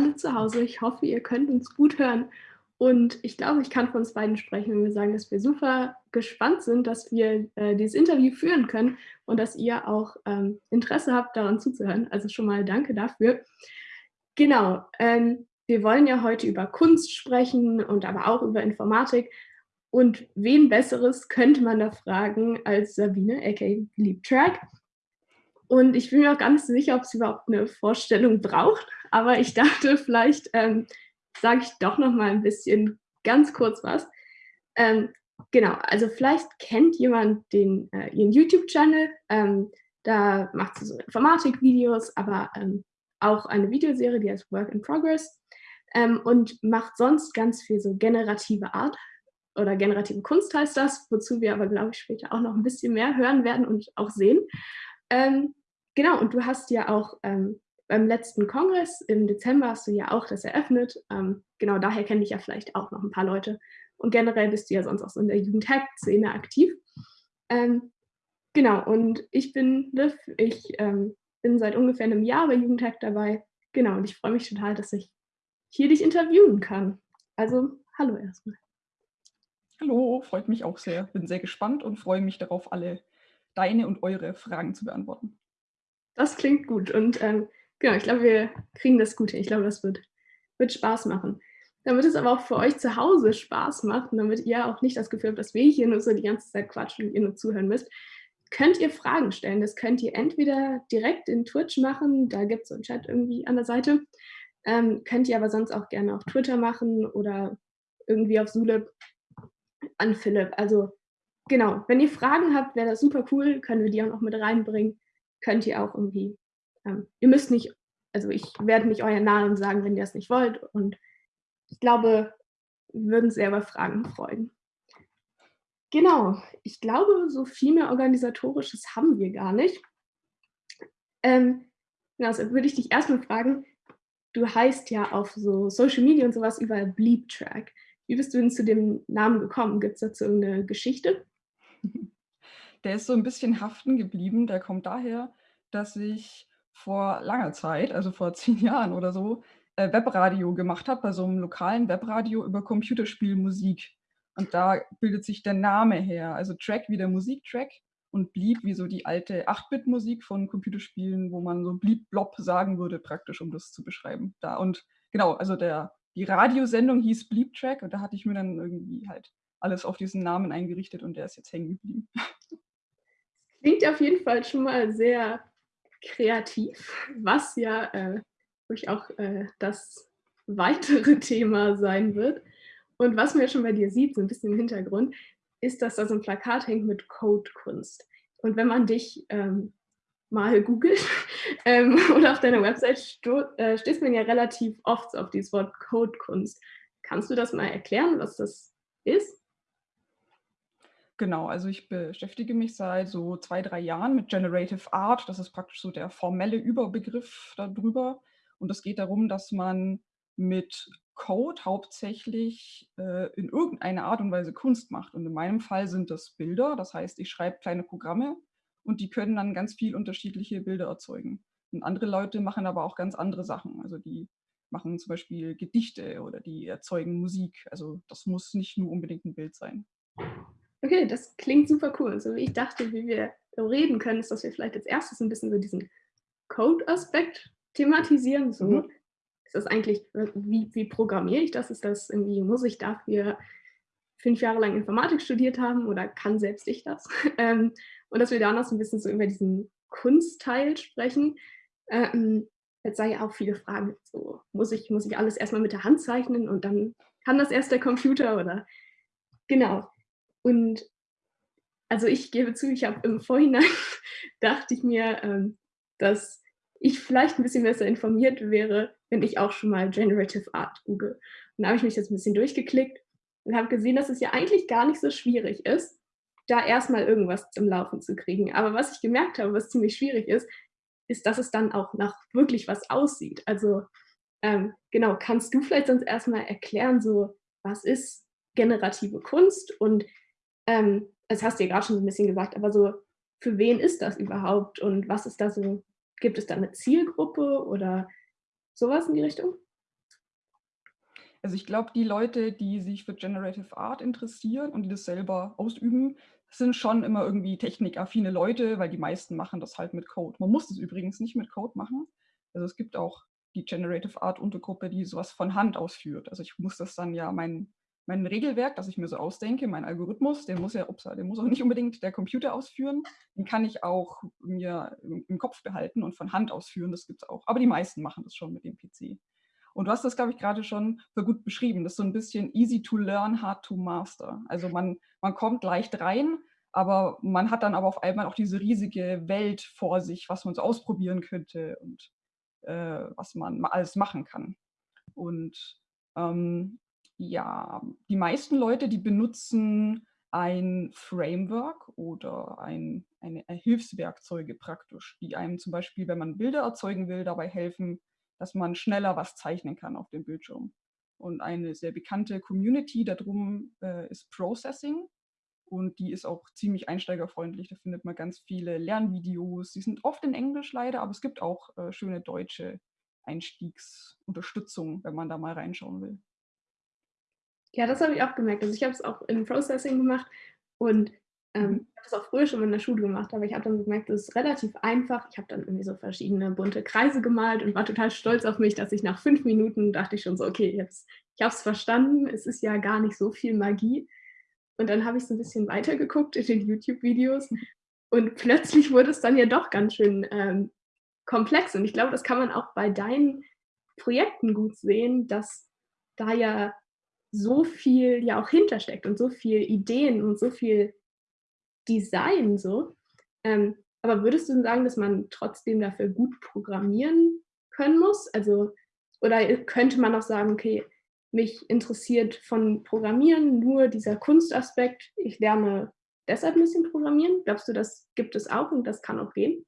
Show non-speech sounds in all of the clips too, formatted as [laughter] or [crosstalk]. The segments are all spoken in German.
Alle zu Hause. Ich hoffe, ihr könnt uns gut hören. Und ich glaube, ich kann von uns beiden sprechen, wenn wir sagen, dass wir super gespannt sind, dass wir äh, dieses Interview führen können und dass ihr auch ähm, Interesse habt, daran zuzuhören. Also schon mal danke dafür. Genau, ähm, wir wollen ja heute über Kunst sprechen und aber auch über Informatik. Und wen Besseres könnte man da fragen als Sabine, aka Liebtrack. Und ich bin mir auch gar nicht sicher, ob sie überhaupt eine Vorstellung braucht. Aber ich dachte, [laughs] vielleicht ähm, sage ich doch noch mal ein bisschen ganz kurz was. Ähm, genau, also vielleicht kennt jemand den, äh, ihren YouTube-Channel. Ähm, da macht sie so Informatik-Videos, aber ähm, auch eine Videoserie, die heißt Work in Progress. Ähm, und macht sonst ganz viel so generative Art oder generative Kunst heißt das, wozu wir aber, glaube ich, später auch noch ein bisschen mehr hören werden und auch sehen. Ähm, Genau, und du hast ja auch ähm, beim letzten Kongress im Dezember hast du ja auch das eröffnet. Ähm, genau, daher kenne ich ja vielleicht auch noch ein paar Leute. Und generell bist du ja sonst auch so in der Jugendhack-Szene aktiv. Ähm, genau, und ich bin Liv, ich ähm, bin seit ungefähr einem Jahr bei Jugendhack dabei. Genau, und ich freue mich total, dass ich hier dich interviewen kann. Also, hallo erstmal. Hallo, freut mich auch sehr. Bin sehr gespannt und freue mich darauf, alle deine und eure Fragen zu beantworten. Das klingt gut. Und ähm, genau, ich glaube, wir kriegen das gut. Ich glaube, das wird, wird Spaß machen. Damit es aber auch für euch zu Hause Spaß macht und damit ihr auch nicht das Gefühl habt, dass wir hier nur so die ganze Zeit quatschen und ihr nur zuhören müsst, könnt ihr Fragen stellen. Das könnt ihr entweder direkt in Twitch machen, da gibt es so einen Chat irgendwie an der Seite. Ähm, könnt ihr aber sonst auch gerne auf Twitter machen oder irgendwie auf Zulip an Philipp. Also genau, wenn ihr Fragen habt, wäre das super cool, können wir die auch noch mit reinbringen könnt ihr auch irgendwie, ähm, ihr müsst nicht, also ich werde nicht euren Namen sagen, wenn ihr es nicht wollt. Und ich glaube, wir würden sehr über Fragen freuen. Genau, ich glaube, so viel mehr Organisatorisches haben wir gar nicht. Ähm, also würde ich dich erstmal fragen, du heißt ja auf so Social Media und sowas überall Bleep Track. Wie bist du denn zu dem Namen gekommen? Gibt es dazu irgendeine Geschichte? [laughs] Der ist so ein bisschen haften geblieben. Der kommt daher, dass ich vor langer Zeit, also vor [laughs] zehn Jahren oder so, äh, Webradio gemacht habe, bei so einem lokalen Webradio über Computerspielmusik. Und da bildet sich der Name her. Also Track wie der Musiktrack und Bleep wie so die alte 8-Bit-Musik von Computerspielen, wo man so Bleep-Blob sagen würde, praktisch, um das zu beschreiben. Da und genau, also der, die Radiosendung hieß Bleep Track und da hatte ich mir dann irgendwie halt alles auf diesen Namen eingerichtet und der ist jetzt hängen geblieben. [laughs] Klingt auf jeden Fall schon mal sehr kreativ, was ja äh, auch äh, das weitere [laughs] Thema sein wird. Und was man ja schon bei dir sieht, so ein bisschen im Hintergrund, ist, dass da so ein Plakat hängt mit Codekunst. Und wenn man dich ähm, mal googelt [laughs] ähm, oder auf deiner Website äh, stößt man ja relativ oft auf dieses Wort Codekunst. Kannst du das mal erklären, was das ist? Genau, also ich beschäftige mich seit so zwei, drei Jahren mit Generative Art. Das ist praktisch so der formelle Überbegriff darüber. Und es geht darum, dass man mit Code hauptsächlich äh, in irgendeiner Art und Weise Kunst macht. Und in meinem Fall sind das Bilder. Das heißt, ich schreibe kleine Programme und die können dann ganz viel unterschiedliche Bilder erzeugen. Und andere Leute machen aber auch ganz andere Sachen. Also die machen zum Beispiel Gedichte oder die erzeugen Musik. Also das muss nicht nur unbedingt ein Bild sein. Okay, das klingt super cool. So wie ich dachte, wie wir reden können, ist, dass wir vielleicht als erstes ein bisschen so diesen Code-Aspekt thematisieren. So, mhm. ist das eigentlich, wie, wie programmiere ich das? Ist das irgendwie, muss ich dafür fünf Jahre lang Informatik studiert haben oder kann selbst ich das? [laughs] Ähm, und dass wir da noch so ein bisschen so über diesen Kunstteil sprechen. Ähm, jetzt sei ja auch viele Fragen, so muss ich, muss ich alles erstmal mit der Hand zeichnen und dann kann das erst der Computer oder genau. Und also ich gebe zu, ich habe im Vorhinein [laughs] dachte ich mir, ähm, dass ich vielleicht ein bisschen besser informiert wäre, wenn ich auch schon mal Generative Art google. Und da habe ich mich jetzt ein bisschen durchgeklickt und habe gesehen, dass es ja eigentlich gar nicht so schwierig ist, da erstmal irgendwas zum Laufen zu kriegen. Aber was ich gemerkt habe, was ziemlich schwierig ist, ist, dass es dann auch nach wirklich was aussieht. Also ähm, genau, kannst du vielleicht sonst erstmal erklären, so was ist generative Kunst und ähm, das hast du ja gerade schon so ein bisschen gesagt, aber so, für wen ist das überhaupt und was ist da so, gibt es da eine Zielgruppe oder Sowas in die Richtung? Also ich glaube, die Leute, die sich für Generative Art interessieren und die das selber ausüben, sind schon immer irgendwie technikaffine Leute, weil die meisten machen das halt mit Code. Man muss das übrigens nicht mit Code machen. Also es gibt auch die Generative Art Untergruppe, die sowas von Hand ausführt. Also ich muss das dann ja mein, mein Regelwerk, das ich mir so ausdenke, mein Algorithmus, den muss ja, ups, den muss auch nicht unbedingt der Computer ausführen. Den kann ich auch mir im, Kopf behalten und von Hand ausführen. Das gibt es auch. Aber die meisten machen das schon mit dem PC. Und du hast das, glaube ich, gerade schon so gut beschrieben. Das ist so ein bisschen easy to learn, hard to master. Also man, man kommt leicht rein, aber man hat dann aber auf einmal auch diese riesige Welt vor sich, was man so ausprobieren könnte und äh, was man alles machen kann. Und ähm, ja, die meisten Leute, die benutzen ein Framework oder ein, eine, eine Hilfswerkzeuge praktisch, die einem zum Beispiel, wenn man Bilder erzeugen will, dabei helfen, dass man schneller was zeichnen kann auf dem Bildschirm. Und eine sehr bekannte Community darum äh, ist Processing. Und die ist auch ziemlich einsteigerfreundlich. Da findet man ganz viele Lernvideos. Die sind oft in Englisch leider, aber es gibt auch äh, schöne deutsche Einstiegsunterstützung, wenn man da mal reinschauen will. Ja, das habe ich auch gemerkt. Also ich habe es auch in Processing gemacht und ähm, mhm. ich habe das auch früher schon in der Schule gemacht, aber ich habe dann gemerkt, es ist relativ einfach. Ich habe dann irgendwie so verschiedene bunte Kreise gemalt und war total stolz auf mich, dass ich nach fünf Minuten dachte ich schon so, okay, jetzt, ich habe es verstanden, es ist ja gar nicht so viel Magie. Und dann habe ich so ein bisschen weitergeguckt in den YouTube-Videos und plötzlich wurde es dann ja doch ganz schön ähm, komplex. Und ich glaube, das kann man auch bei deinen Projekten gut sehen, dass da ja so viel ja auch hintersteckt und so viel Ideen und so viel Design so. Ähm, aber würdest du sagen, dass man trotzdem dafür gut programmieren können muss? Also, oder könnte man auch sagen, okay, mich interessiert von Programmieren nur dieser Kunstaspekt, ich lerne deshalb ein bisschen Programmieren? Glaubst du, das gibt es auch und das kann auch gehen?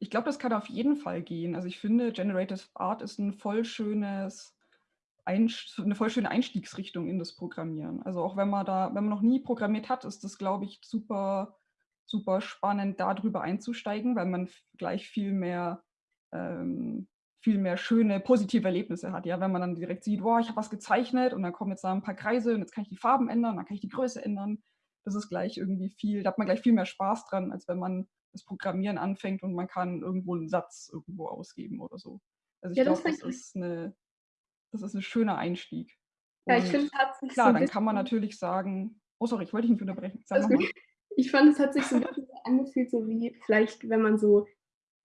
Ich glaube, das kann auf jeden Fall gehen. Also ich finde, Generative Art ist ein voll schönes eine voll schöne Einstiegsrichtung in das Programmieren. Also auch wenn man da, wenn man noch nie programmiert hat, ist das, glaube ich, super, super spannend, darüber einzusteigen, weil man gleich viel mehr, ähm, viel mehr schöne, positive Erlebnisse hat. Ja, wenn man dann direkt sieht, boah, ich habe was gezeichnet und dann kommen jetzt da ein paar Kreise und jetzt kann ich die Farben ändern, dann kann ich die Größe ändern. Das ist gleich irgendwie viel, da hat man gleich viel mehr Spaß dran, als wenn man das Programmieren anfängt und man kann irgendwo einen Satz irgendwo ausgeben oder so. Also ich ja, glaube, das, das ist eine das ist ein schöner Einstieg. Ja, ich finde, es hat sich Klar, so dann kann man natürlich sagen, oh sorry, ich wollte dich nicht unterbrechen. Also, [laughs] ich fand, es hat sich so ein bisschen angefühlt, so wie vielleicht, wenn man so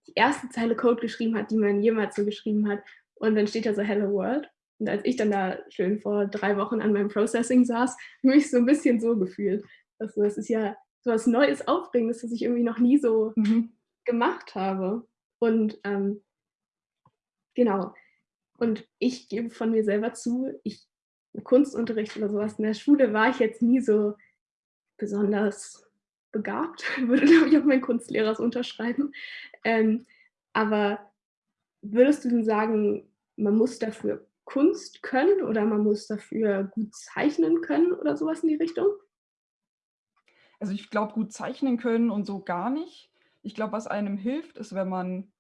die erste Zeile Code geschrieben hat, die man jemals so geschrieben hat, und dann steht da so Hello World. Und als ich dann da schön vor drei Wochen an meinem Processing saß, habe ich so ein bisschen so gefühlt. Also es ist ja so was Neues, Aufregendes, das ich irgendwie noch nie so mhm. gemacht habe. Und ähm, genau, und ich gebe von mir selber zu, ich Kunstunterricht oder sowas in der Schule war ich jetzt nie so besonders begabt, [laughs] würde, glaube ich, auch mein Kunstlehrer so unterschreiben. Ähm, aber würdest du denn sagen, man muss dafür Kunst können oder man muss dafür gut zeichnen können oder sowas in die Richtung? Also ich glaube, gut zeichnen können und so gar nicht. Ich glaube, was einem hilft, ist, wenn man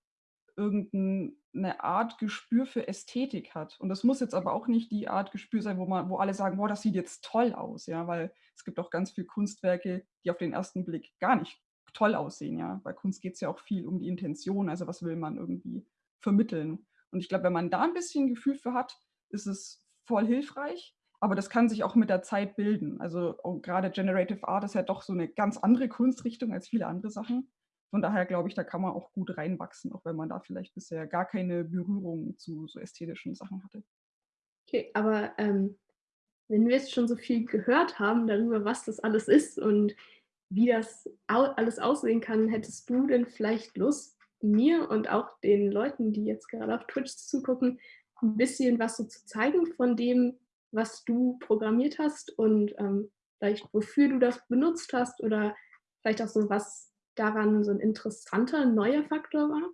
irgendeine Art Gespür für Ästhetik hat. Und das muss jetzt aber auch nicht die Art Gespür sein, wo man wo alle sagen: „Boah, das sieht jetzt toll aus“, ja, weil es gibt auch ganz viele Kunstwerke, die auf den ersten Blick gar nicht toll aussehen, ja. Bei Kunst geht es ja auch viel um die Intention, also was will man irgendwie vermitteln. Und ich glaube, wenn man da ein bisschen Gefühl für hat, ist es voll hilfreich, aber das kann sich auch mit der Zeit bilden. Also, oh, grade Generative Art ist ja doch so eine ganz andere Kunstrichtung als viele andere Sachen. Von daher glaube ich, da kann man auch gut reinwachsen, auch wenn man da vielleicht bisher gar keine Berührung zu so ästhetischen Sachen hatte. Okay, aber ähm, wenn wir jetzt schon so viel gehört haben darüber, was das alles ist und wie das alles aussehen kann, hättest du denn vielleicht Lust, mir und auch den Leuten, die jetzt gerade auf Twitch zugucken, ein bisschen was so zu zeigen von dem, was du programmiert hast und ähm, vielleicht wofür du das benutzt hast oder vielleicht auch so was daran so ein interessanter neuer Faktor war?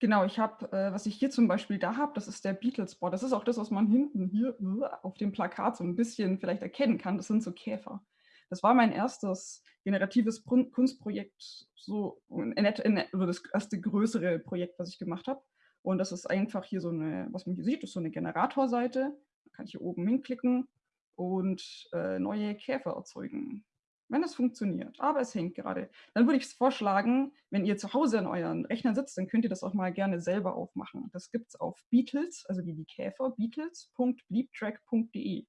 Genau, ich habe, äh, was ich hier zum Beispiel da habe, das ist der Beatles-Board. Das ist auch das, was man hinten hier uh, auf dem Plakat so ein bisschen vielleicht erkennen kann. Das sind so Käfer. Das war mein erstes generatives Kunstprojekt, so oder das erste größere Projekt, was ich gemacht habe. Und das ist einfach hier so eine, was man hier sieht, ist so eine Generatorseite. Da kann ich hier oben hinklicken und äh, neue Käfer erzeugen wenn es funktioniert. Aber es hängt gerade. Dann würde ich vorschlagen, wenn ihr zu Hause an euren Rechner sitzt, dann könnt ihr das auch mal gerne selber aufmachen. Das gibt es auf Beatles, also wie die Käfer, beatles.bleeptrack.de.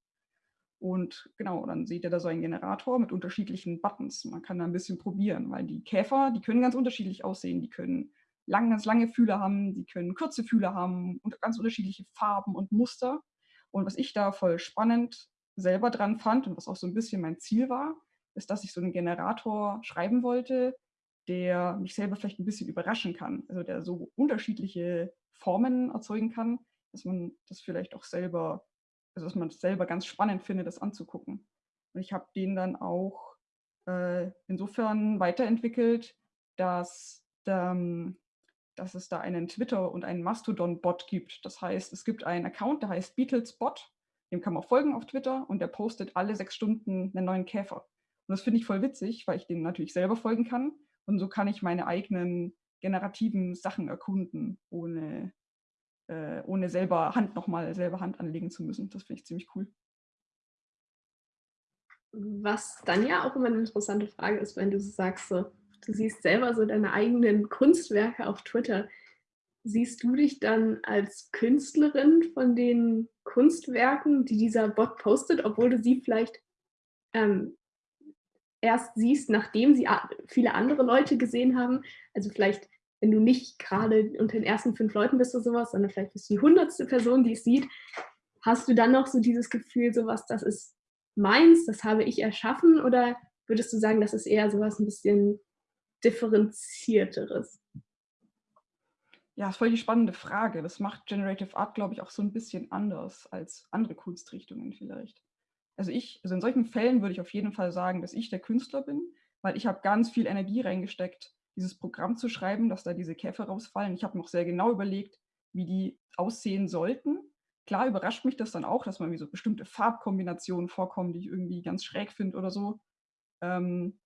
Und genau, dann seht ihr da so einen Generator mit unterschiedlichen Buttons. Man kann da ein bisschen probieren, weil die Käfer, die können ganz unterschiedlich aussehen. Die können lang, ganz lange Fühler haben, die können kurze Fühler haben und ganz unterschiedliche Farben und Muster. Und was ich da voll spannend selber dran fand und was auch so ein bisschen mein Ziel war, ist, dass ich so einen Generator schreiben wollte, der mich selber vielleicht ein bisschen überraschen kann. Also der so unterschiedliche Formen erzeugen kann, dass man das vielleicht auch selber, also dass man es selber ganz spannend findet, das anzugucken. Und ich habe den dann auch äh, insofern weiterentwickelt, dass, ähm, dass es da einen Twitter- und einen Mastodon-Bot gibt. Das heißt, es gibt einen Account, der heißt BeatlesBot. Dem kann man folgen auf Twitter und der postet alle sechs Stunden einen neuen Käfer. Und das finde ich voll witzig, weil ich dem natürlich selber folgen kann. Und so kann ich meine eigenen generativen Sachen erkunden, ohne, äh, ohne selber Hand nochmal selber Hand anlegen zu müssen. Das finde ich ziemlich cool. Was dann ja auch immer eine interessante Frage ist, wenn du sagst, so, du siehst selber so deine eigenen Kunstwerke auf Twitter. Siehst du dich dann als Künstlerin von den Kunstwerken, die dieser Bot postet, obwohl du sie vielleicht ähm, erst siehst, nachdem sie viele andere Leute gesehen haben. Also vielleicht, wenn du nicht gerade unter den ersten fünf Leuten bist oder sowas, sondern vielleicht bist du die hundertste Person, die es sieht, hast du dann noch so dieses Gefühl, sowas, das ist meins, das habe ich erschaffen? Oder würdest du sagen, das ist eher sowas ein bisschen differenzierteres? Ja, das ist voll die spannende Frage. Das macht Generative Art, glaube ich, auch so ein bisschen anders als andere Kunstrichtungen vielleicht also ich, also in solchen Fällen würde ich auf jeden Fall sagen, dass ich der Künstler bin, weil ich habe ganz viel Energie reingesteckt, dieses Programm zu schreiben, dass da diese Käfer rausfallen. Ich habe noch sehr genau überlegt, wie die aussehen sollten. Klar überrascht mich das dann auch, dass man wie so bestimmte Farbkombinationen vorkommen, die ich irgendwie ganz schräg finde oder so. Ähm,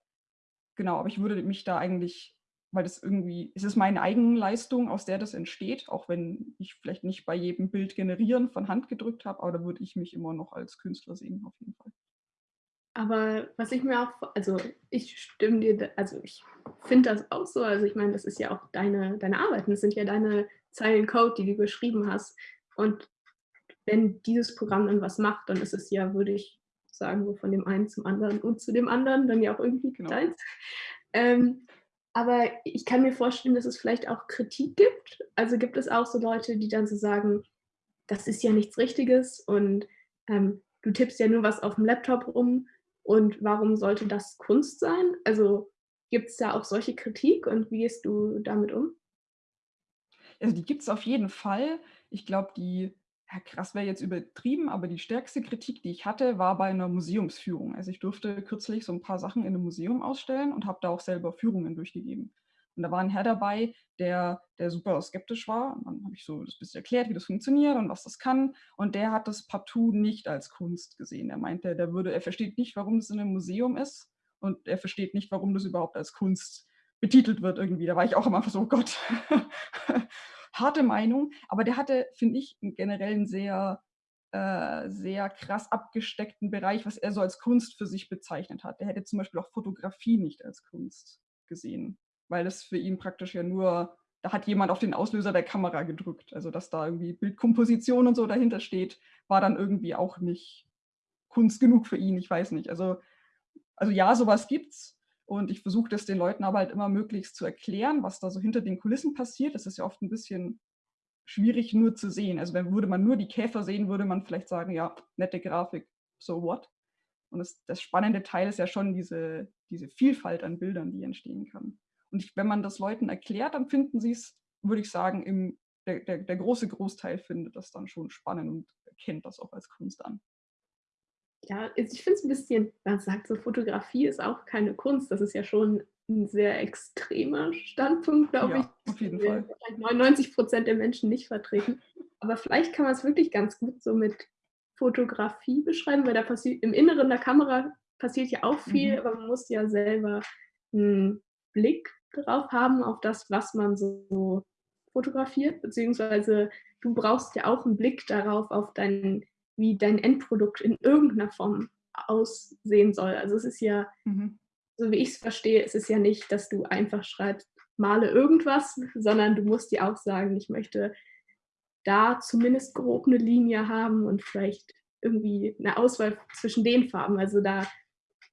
genau, aber ich würde mich da eigentlich weil das irgendwie, es ist meine Eigenleistung, aus der das entsteht, auch wenn ich vielleicht nicht bei jedem Bild generieren von Hand gedrückt habe, aber da würde ich mich immer noch als Künstler sehen, auf jeden Fall. Aber was ich mir auch, also ich stimme dir, also ich finde das auch so, also ich meine, das ist ja auch deine, deine Arbeiten, das sind ja deine Zeilen Code, die du geschrieben hast. Und wenn dieses Programm dann was macht, dann ist es ja, würde ich sagen, so von dem einen zum anderen und zu dem anderen, dann ja auch irgendwie genau. deins. Ähm, aber ich kann mir vorstellen, dass es vielleicht auch Kritik gibt. Also gibt es auch so Leute, die dann so sagen, das ist ja nichts Richtiges und ähm, du tippst ja nur was auf dem Laptop rum und warum sollte das Kunst sein? Also gibt es da auch solche Kritik und wie gehst du damit um? Also die gibt es auf jeden Fall. Ich glaube, die ja, krass wäre jetzt übertrieben, aber die stärkste Kritik, die ich hatte, war bei einer Museumsführung. Also ich durfte kürzlich so ein paar Sachen in einem Museum ausstellen und habe da auch selber Führungen durchgegeben. Und da war ein Herr dabei, der, der super skeptisch war. Und dann habe ich so das bisschen erklärt, wie das funktioniert und was das kann. Und der hat das partout nicht als Kunst gesehen. Er meinte, der würde, er versteht nicht, warum das in einem Museum ist und er versteht nicht, warum das überhaupt als Kunst betitelt wird irgendwie. Da war ich auch immer so, oh Gott, [laughs] harte Meinung, aber der hatte, finde ich, generell einen sehr, äh, sehr krass abgesteckten Bereich, was er so als Kunst für sich bezeichnet hat. Der hätte zum Beispiel auch Fotografie nicht als Kunst gesehen, weil es für ihn praktisch ja nur, da hat jemand auf den Auslöser der Kamera gedrückt. Also dass da irgendwie Bildkomposition und so dahinter steht, war dann irgendwie auch nicht Kunst genug für ihn, ich weiß nicht. Also, also ja, sowas gibt's, und ich versuche das den Leuten aber halt immer möglichst zu erklären, was da so hinter den Kulissen passiert. Das ist ja oft ein bisschen schwierig nur zu sehen. Also wenn würde man nur die Käfer sehen, würde man vielleicht sagen, ja, nette Grafik, so what? Und das, das spannende Teil ist ja schon diese, diese Vielfalt an Bildern, die entstehen kann. Und ich, wenn man das Leuten erklärt, dann finden sie es, würde ich sagen, im, der, der, der große Großteil findet das dann schon spannend und erkennt das auch als Kunst an ja, ich finde es ein bisschen, man sagt so, Fotografie ist auch keine Kunst. Das ist ja schon ein sehr extremer Standpunkt, glaube ja, ich. Auf jeden Fall. 99 Prozent der Menschen nicht vertreten. Aber vielleicht kann man es wirklich ganz gut so mit Fotografie beschreiben, weil da passiert im Inneren der Kamera passiert ja auch viel, Mhm. aber man muss ja selber 'n Blick drauf haben auf das, was man so fotografiert, beziehungsweise du brauchst ja auch 'n Blick darauf auf dein wie dein Endprodukt in irgend 'ner Form aussehen soll. Also, es ist ja Mhm. so wie ich's verstehe, ist es ja nicht, dass du einfach schreibst: „Male irgendwas“, sondern du musst dir auch sagen: „Ich möchte da zumindest grob 'ne Linie haben und vielleicht irgendwie 'ne Auswahl zwischen den Farben.“ Also, da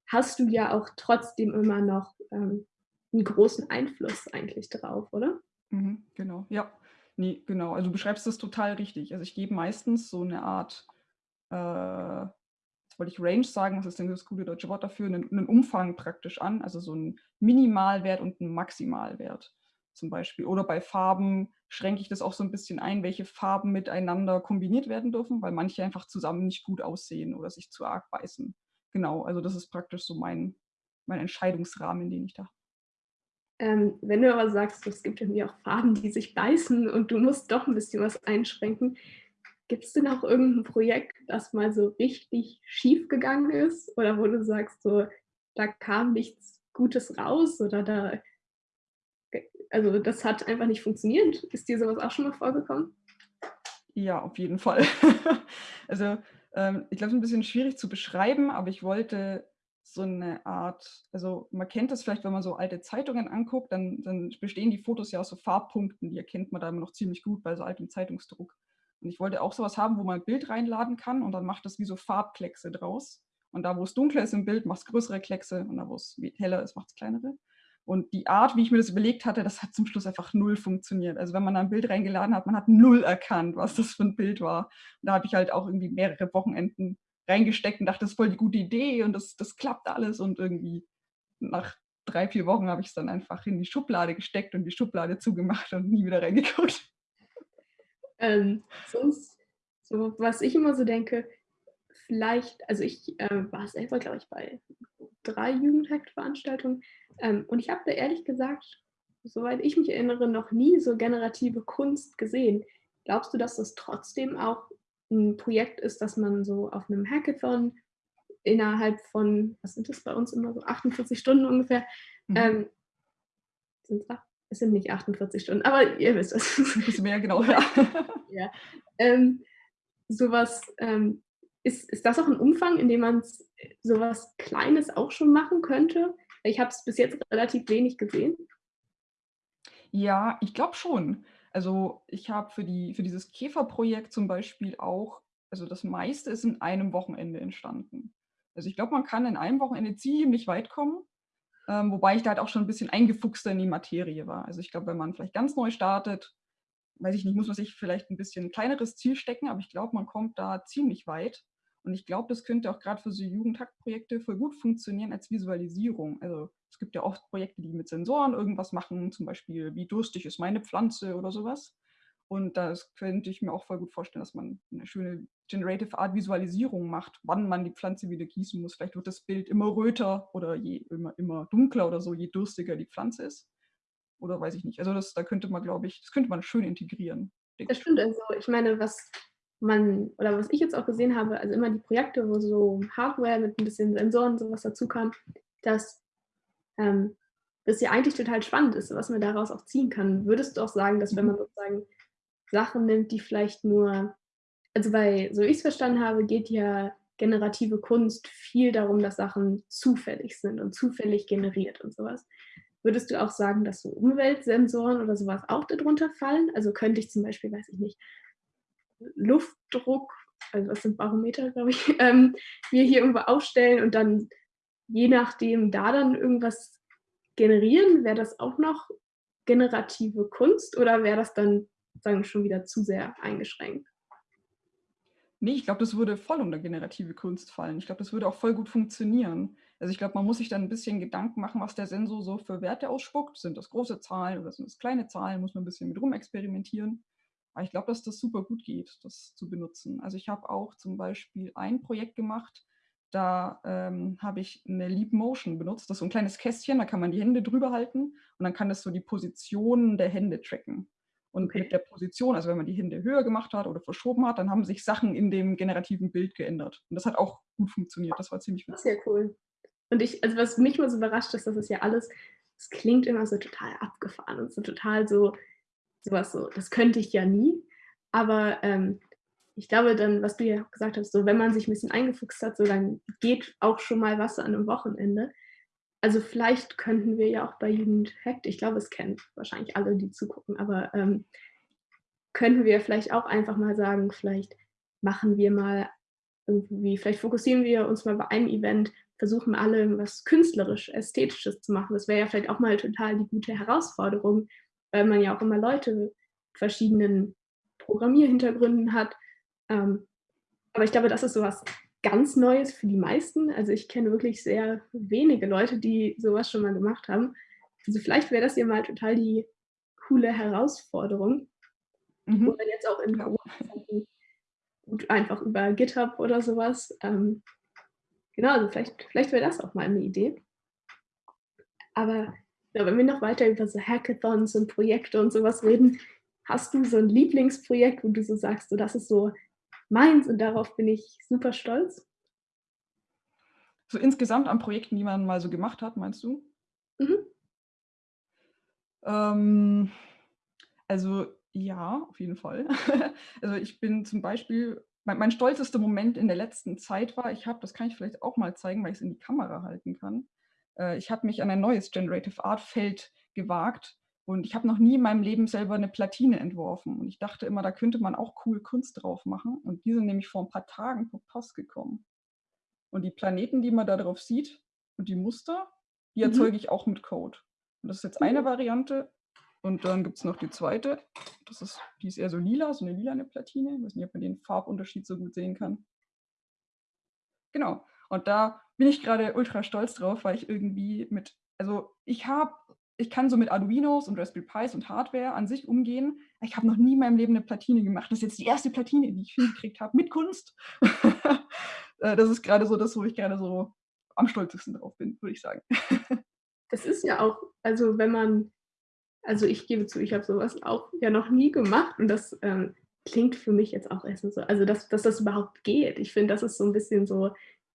hast du ja auch trotzdem immer noch, ähm, 'n großen Einfluss eigentlich drauf, oder? Mhm, genau, ja. Ne, genau. Also, du beschreibst das total richtig. Also, ich gebe meistens so 'ne Art, äh jetzt wollte ich Range sagen, was ist denn das gute deutsche Wort dafür? 'Nen 'nen Umfang praktisch an, also, so 'n Minimalwert und 'n Maximalwert zum Beispiel. Oder bei Farben schränke ich das auch so 'n bisschen ein, welche Farben miteinander kombiniert werden dürfen, weil manche einfach zusammen nicht gut aussehen oder sich zu arg beißen. Genau, also, das ist praktisch so mein mein Entscheidungsrahmen, den ich da habe. Ähm, wenn du aber sagst, es gibt irgendwie auch Farben, die sich beißen und du musst doch 'n bisschen was einschränken. Gibt's denn auch irgend 'n Projekt, das mal so richtig schiefgegangen ist oder wo du sagst so, da kam nichts Gutes raus oder da also, das hat einfach nicht funktioniert? Ist dir so was auch schon mal vorgekommen? Ja, auf jeden Fall. [laughs] Also, ähm, ich glaube, es ist 'n bisschen schwierig zu beschreiben, aber ich wollte so 'ne Art also, man kennt das vielleicht, wenn man so alte Zeitungen anguckt, dann dann bestehen die Fotos ja aus so Farbpunkten, die erkennt man da immer noch ziemlich gut bei so altem Zeitungsdruck. Und ich wollte auch so was haben, wo man 'n Bild reinladen kann und dann macht das wie so Farbkleckse draus. Und da, wo's dunkler ist im Bild, macht's größere Kleckse und da, wo's wie heller ist, macht's kleinere. Und die Art, wie ich mir das überlegt hatte, das hat zum Schluss einfach 0 funktioniert. Also, wenn man da 'n Bild reingeladen hat, man hat 0 erkannt, was das für 'n Bild war. Und da habe ich halt auch irgendwie mehrere Wochenenden reingesteckt und dachte: „Das ist voll die gute Idee und das das klappt alles.“ Und irgendwie nach 3, 4 Wochen habe ich's dann einfach in die Schublade gesteckt und die Schublade zugemacht und nie wieder reingeguckt. Ähm, sonst so was ich immer so denke, vielleicht also, ich, äh, war selber, glaube ich, bei 3 Jugendheftveranstaltungen, ähm, und ich habe da ehrlich gesagt, soweit ich mich erinnere, noch nie so generative Kunst gesehen. Glaubst du, dass das trotzdem auch 'n Projekt ist, das man so auf 'nem Hackathon innerhalb von was sind das bei uns immer so 48 Stunden ungefähr, Mhm. ähm sind's ach es sind nicht 48 Stunden, aber ihr wisst es. 'N bisschen mehr, genau, ja. [laughs] Ja, ähm, so was, ähm ist ist das auch 'n Umfang, in dem man's so was Kleines auch schon machen könnte? Ich habe es bis jetzt relativ wenig gesehen. Ja, ich glaube schon. Also, ich habe für die für dieses Käferprojekt zum Beispiel auch also, das meiste ist in einem Wochenende entstanden. Also, ich glaube, man kann in einem Wochenende ziemlich weit kommen, ähm, wobei ich da halt auch schon 'n bisschen eingefuchster in die Materie war. Also, ich glaube, wenn man vielleicht ganz neu startet, weiß ich nicht, muss man sich vielleicht 'n bisschen kleineres Ziel stecken, aber ich glaube, man kommt da ziemlich weit. Und ich glaube, das könnte auch grad für so Jugendhack-Projekte voll gut funktionieren als Visualisierung. Also, es gibt ja oft Projekte, die mit Sensoren irgendwas machen, zum Beispiel: „Wie durstig ist meine Pflanze?“ oder so was. Und das könnte ich mir auch voll gut vorstellen, dass man 'ne schöne Generative Art Visualisierung macht, wann man die Pflanze wieder gießen muss. Vielleicht wird das Bild immer röter oder je immer immer dunkler oder so, je durstiger die Pflanze ist. Oder weiß ich nicht. Also, das da könnte man, glaube ich das könnte man schön integrieren, Das stimmt, also, ich meine, was man oder was ich jetzt auch gesehen habe, also, immer die Projekte, wo so Hardware mit 'n bisschen Sensoren so was dazukam, dass, ähm, das ja eigentlich total spannend ist, was man daraus auch ziehen kann. Würdest du auch sagen, dass wenn Mhm. man sozusagen Sachen nimmt, die vielleicht nur also, bei so wie ich's verstanden habe, geht ja generative Kunst viel darum, dass Sachen zufällig sind und zufällig generiert und so was. Würdest du auch sagen, dass so Umweltsensoren oder so was auch da drunter fallen? Also, könnte ich zum Beispiel, weiß ich nicht Luftdruck also, was sind Barometer, glaube ich, [laughs] ähm, mir hier irgendwo aufstellen und dann je nachdem da dann irgendwas generieren? Wäre das auch noch generative Kunst oder wäre das dann sozusagen schon wieder zu sehr eingeschränkt? Ne, ich glaube, das würde voll unter generative Kunst fallen. Ich glaube, das würde auch voll gut funktionieren. Also, ich glaube, man muss sich dann 'n bisschen Gedanken machen, was der Sensor so für Werte ausspuckt. Sind das große Zahlen oder sind das kleine Zahlen? Muss man 'n bisschen mit rumexperimentieren. Aber ich glaube, dass das super gut geht, das zu benutzen. Also, ich habe auch zum Beispiel ein Projekt gemacht, da, ähm, habe ich 'ne Leap Motion benutzt. Das ist so 'n kleines Kästchen, da kann man die Hände drüber halten und dann kann das so die Position der Hände tracken. Und mit Okay. der Position also, wenn man die Hände höher gemacht hat oder verschoben hat, dann haben sich Sachen in dem generativen Bild geändert. Und das hat auch gut funktioniert. Das war ziemlich Das ist ja cool. Und ich also, was mich immer so überrascht ist, dass es ja alles es klingt immer so total abgefahren und so total so so was so: „Das könnte ich ja nie.“ Aber, ähm, ich glaube dann, was du ja auch gesagt hast, so wenn man sich 'n bisschen eingefuchst hat, so dann geht auch schon mal was an 'nem Wochenende. Also, vielleicht könnten wir ja auch bei Jugendhackt ich glaube, es kennen wahrscheinlich alle, die zugucken, aber, ähm, könnten wir vielleicht auch einfach mal sagen, vielleicht machen wir mal irgendwie vielleicht fokussieren wir uns mal bei einem Event, versuchen alle was künstlerisch Ästhetisches zu machen. Das wäre ja vielleicht auch mal total die gute Herausforderung, weil man ja auch immer Leute mit verschiedenen Programmierhintergründen hat. Ähm, aber ich glaube, das ist so was ganz Neues für die meisten. Also, ich kenne wirklich sehr wenige Leute, die so was schon mal gemacht haben. Also, vielleicht wäre das ja mal total die coole Herausforderung. Mhm. Oder jetzt auch in. Corona-Zeiten gut einfach über GitHub oder so was. Ähm, genau, also vielleicht vielleicht wäre das auch mal 'ne Idee. Aber, ja, wenn wir noch weiter über so Hackathons und Projekte und so was reden, hast du so 'n Lieblingsprojekt, wo du so sagst: „So, das ist so meins und darauf bin ich super stolz?“ So insgesamt an Projekten, die man mal so gemacht hat, meinst du? Mhm. Ähm, also ja, auf jeden Fall. [laughs] Also, ich bin zum Beispiel mein mein stolzester Moment in der letzten Zeit war, ich habe das kann ich vielleicht auch mal zeigen, weil ich's in die Kamera halten kann. Äh, ich habe mich an ein neues Generative Art Feld gewagt und ich habe noch nie in meinem Leben selber 'ne Platine entworfen. Und ich dachte immer, da könnte man auch cool Kunst drauf machen. Und die sind nämlich vor 'n paar Tagen per Post gekommen. Und die Planeten, die man da drauf sieht und die Muster, die Mhm. erzeuge ich auch mit Code. Und das ist jetzt eine Cool. Variante. Und dann gibt's noch die 2. Das ist die ist eher so lila, so 'ne lilane Platine. Weiß nicht, ob man den Farbunterschied so gut sehen kann. Genau. Und da bin ich grade ultra stolz drauf, weil ich irgendwie mit also, ich habe ich kann so mit Arduinos und Raspberry Pis und Hardware an sich umgehen. Ich habe noch nie in meinem Leben 'ne Platine gemacht. Das ist jetzt die 1. Platine, die ich hingekriegt habe mit Kunst. [laughs] Äh, das ist grade so das, wo ich gerne so am stolzesten drauf bin, würde ich sagen. [laughs] Das ist ja auch also, wenn man also, ich gebe zu, ich habe so was auch ja noch nie gemacht und das, ähm, klingt für mich jetzt auch erst mal so also, dass dass das überhaupt geht. Ich finde, das ist so 'n bisschen so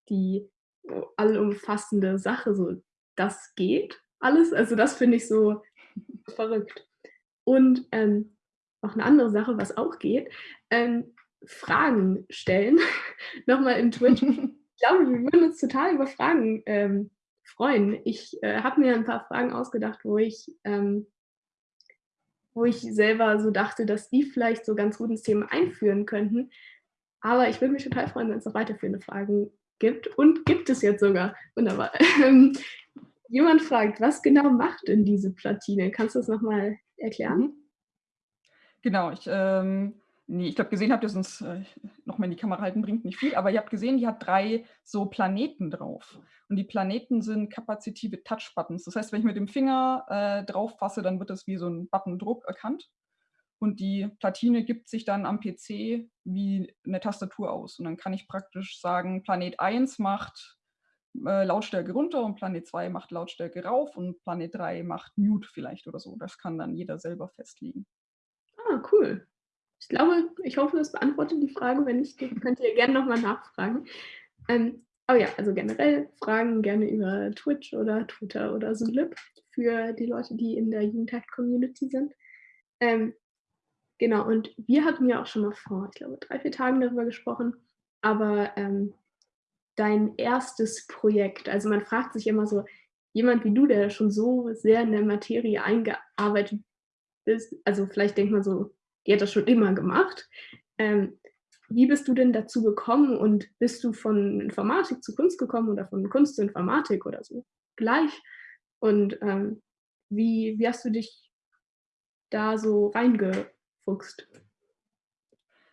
die, allumfassende Sache so. Das geht alles. Also, das finde ich so verrückt. Und, ähm, noch 'ne andere Sache, was auch geht, ähm, Fragen stellen, [laughs] noch mal in Twitch. [laughs] Ich glaube, wir würden uns total über Fragen, ähm, freuen. Ich, äh, habe mir 'n paar Fragen ausgedacht, wo ich, ähm wo ich selber so dachte, dass die vielleicht so ganz gut ins Thema einführen könnten. Aber ich würde mich total freuen, wenn's noch weiterführende Fragen gibt und gibt es jetzt sogar. Wunderbar. [laughs] Jemand fragt: „Was genau macht denn diese Platine?“ Kannst du das noch mal erklären? Mhm. Genau, ich, ähm ne, ich glaube, gesehen habt ihr sonst, äh noch mal in die Kamera halten bringt nicht viel, aber ihr habt gesehen, die hat 3 so Planeten drauf. Und die Planeten sind kapazitive Touch-Buttons. Das heißt, wenn ich mit dem Finger, äh, drauf fasse, dann wird das wie so 'n Buttondruck erkannt. Und die Platine gibt sich dann am PC wie 'ne Tastatur aus. Und dann kann ich praktisch sagen: „Planet 1 macht, äh, Lautstärke runter und Planet 2 macht Lautstärke rauf und Planet 3 macht Mute“ vielleicht oder so. Das kann dann jeder selber festlegen. Ah, cool. Ich glaube ich hoffe, das beantwortet die Frage. Wenn nicht, könnt ihr gerne noch mal nachfragen. Ähm, aber ja, also, generell Fragen gerne über Twitch oder Twitter oder Zulip für die Leute, die in der Jugendhackt-Community sind. Ähm, genau, und wir hatten ja auch schon mal vor, ich glaube, 3, 4 Tagen darüber gesprochen, aber, ähm, dein 1. Projekt also, man fragt sich immer so, jemand wie du, der schon so sehr in der Materie eingearbeitet ist also, vielleicht denkt man so, die hat das schon immer gemacht. Ähm, wie bist du denn dazu gekommen und bist du von Informatik zu Kunst gekommen oder von Kunst zu Informatik oder so gleich? Und, ähm, wie wie hast du dich da so reingefuchst?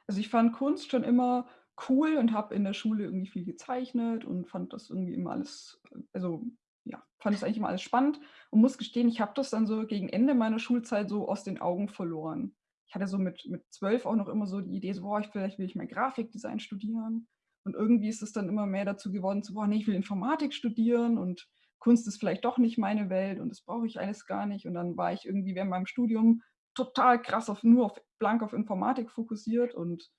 Also, ich fand Kunst schon immer cool und habe in der Schule irgendwie viel gezeichnet und fand das irgendwie immer alles also, ja, fand das eigentlich immer alles spannend und muss gestehen, ich habe das dann so gegen Ende meiner Schulzeit so aus den Augen verloren. Ich hatte so mit mit 12 auch noch immer so die Idee so: „Boah, ich vielleicht will ich mal Grafikdesign studieren.“ Und irgendwie ist es dann immer mehr dazu geworden so: „Boah, ne, ich will Informatik studieren und Kunst ist vielleicht doch nicht meine Welt und das brauche ich alles gar nicht.“ Und dann war ich irgendwie während meinem Studium total krass auf nur auf blank auf Informatik fokussiert und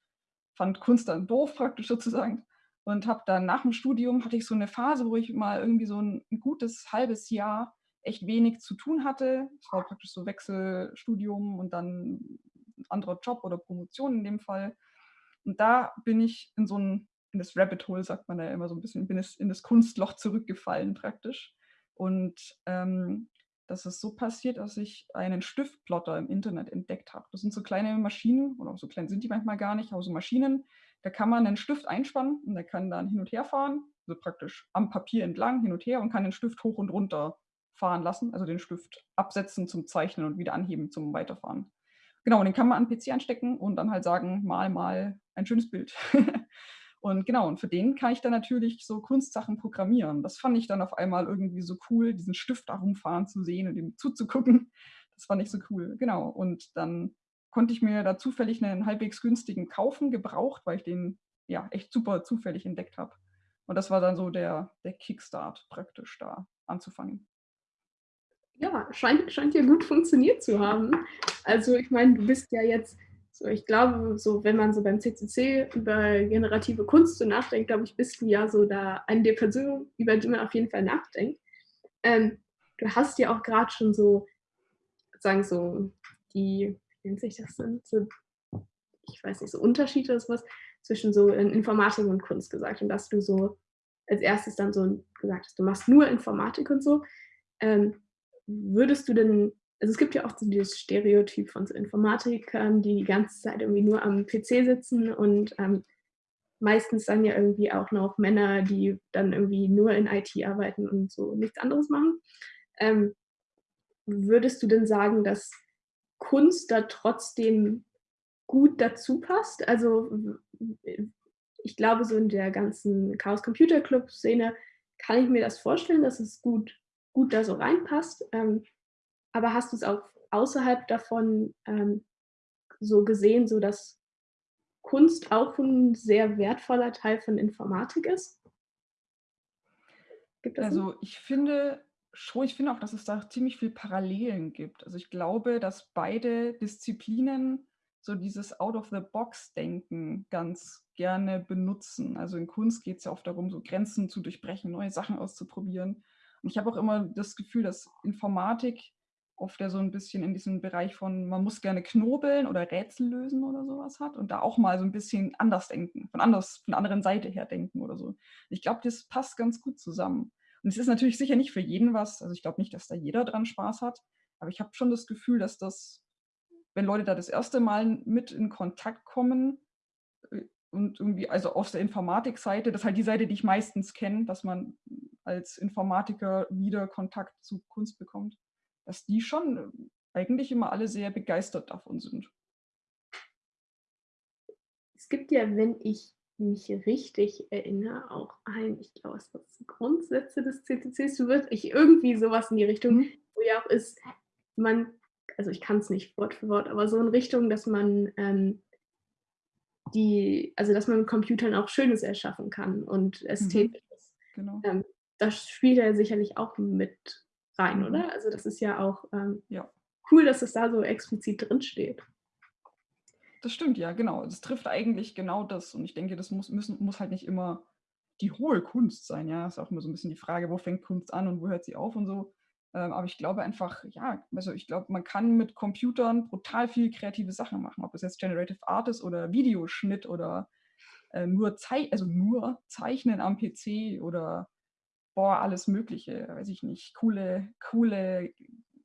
fand Kunst dann doof praktisch sozusagen. und habe dann nach dem Studium hatte ich so eine Phase, wo ich mal irgendwie so ein, gutes halbes Jahr echt wenig zu tun hatte. Es war praktisch so Wechselstudium und dann ein anderer Job oder Promotion in dem Fall. Und da bin ich in so ein, in das Rabbit Hole, sagt man ja immer so ein bisschen, bin in das Kunstloch zurückgefallen praktisch. Und ähm, das ist so passiert, dass ich einen Stiftplotter im Internet entdeckt habe. Das sind so kleine Maschinen, oder so klein sind die manchmal gar nicht, aber so Maschinen, da kann man einen Stift einspannen und der kann dann hin und her fahren, also praktisch am Papier entlang hin und her und kann den Stift hoch und runter fahren lassen, also den Stift absetzen zum Zeichnen und wieder anheben zum Weiterfahren. Genau, und den kann man an den PC anstecken und dann halt sagen, mal, mal ein schönes Bild. [laughs] Und genau, und für den kann ich dann natürlich so Kunstsachen programmieren. Das fand ich dann auf einmal irgendwie so cool, diesen Stift da rumfahren zu sehen und ihm zuzugucken. Das fand ich so cool, genau. Und dann konnte ich mir da zufällig einen halbwegs günstigen kaufen, gebraucht, weil ich den ja echt super zufällig entdeckt habe. Und das war dann so der, der Kickstart praktisch da anzufangen. Ja, scheint, scheint ja gut funktioniert zu haben. Also ich meine, du bist ja jetzt so, ich glaube, so wenn man so beim CCC über generative Kunst so nachdenkt, glaube ich, bist du ja so da eine der Personen, über die man auf jeden Fall nachdenkt. Ähm, du hast ja auch gerade schon so, sagen so, die, wie nennt sich das denn? So, ich weiß nicht, so Unterschiede oder sowas zwischen so Informatik und Kunst gesagt und dass du so als erstes dann so gesagt hast, du machst nur Informatik und so. Ähm, würdest du denn also es gibt ja auch so dieses Stereotyp von so Informatikern, die die ganze Zeit irgendwie nur am PC sitzen und ähm, meistens dann ja irgendwie auch noch Männer, die dann irgendwie nur in IT arbeiten und so nichts anderes machen. Ähm, würdest du denn sagen, dass Kunst da trotzdem gut dazu passt? Also ich glaube, so in der ganzen Chaos Computer Club Szene kann ich mir das vorstellen, dass es gut, gut da so reinpasst. Ähm, aber hast du es auch außerhalb davon ähm, so gesehen, so dass Kunst auch ein sehr wertvoller Teil von Informatik ist? also nicht? ich finde schon, ich finde auch, dass es da ziemlich viel Parallelen gibt. Also ich glaube, dass beide Disziplinen so dieses Out-of-the-Box-Denken ganz gerne benutzen. Also in Kunst geht es ja oft darum, so Grenzen zu durchbrechen, neue Sachen auszuprobieren. Und ich habe auch immer das Gefühl, dass Informatik oft ja so ein bisschen in diesem Bereich von, man muss gerne knobeln oder Rätsel lösen oder sowas hat und da auch mal so ein bisschen anders denken, von, anders, von der anderen Seite her denken oder so. Ich glaube, das passt ganz gut zusammen. Und es ist natürlich sicher nicht für jeden was, also ich glaube nicht, dass da jeder dran Spaß hat, aber ich habe schon das Gefühl, dass das, wenn Leute da das erste Mal mit in Kontakt kommen äh, und irgendwie, also aus der Informatikseite, das ist halt die Seite, die ich meistens kenne, dass man als Informatiker wieder Kontakt zu Kunst bekommt dass die schon ähm, eigentlich immer alle sehr begeistert davon sind. Es gibt ja, wenn ich mich richtig erinnere, auch ein, ich glaube, es wird Grundsätze des CCCs, du wirst ich irgendwie sowas in die Richtung, mhm. wo ja auch ist, man, also ich kann es nicht Wort für Wort, aber so in Richtung, dass man ähm, die, also dass man mit Computern auch Schönes erschaffen kann und ästhetisch Mhm. Genau. Ähm, das spielt ja sicherlich auch mit rein, oder? Also das ist ja auch ähm, ja. cool, dass es da so explizit drin steht. Das stimmt, ja, genau. Das trifft eigentlich genau das. Und ich denke, das muss, müssen, muss halt nicht immer die hohe Kunst sein. Ja, ist auch immer so ein bisschen die Frage, wo fängt Kunst an und wo hört sie auf und so. Ähm, aber ich glaube einfach, ja, also ich glaube, man kann mit Computern brutal viel kreative Sachen machen. Ob es jetzt Generative Art ist oder Videoschnitt oder äh, nur, Zei also nur Zeichnen am PC oder boah, alles Mögliche, weiß ich nicht, coole, coole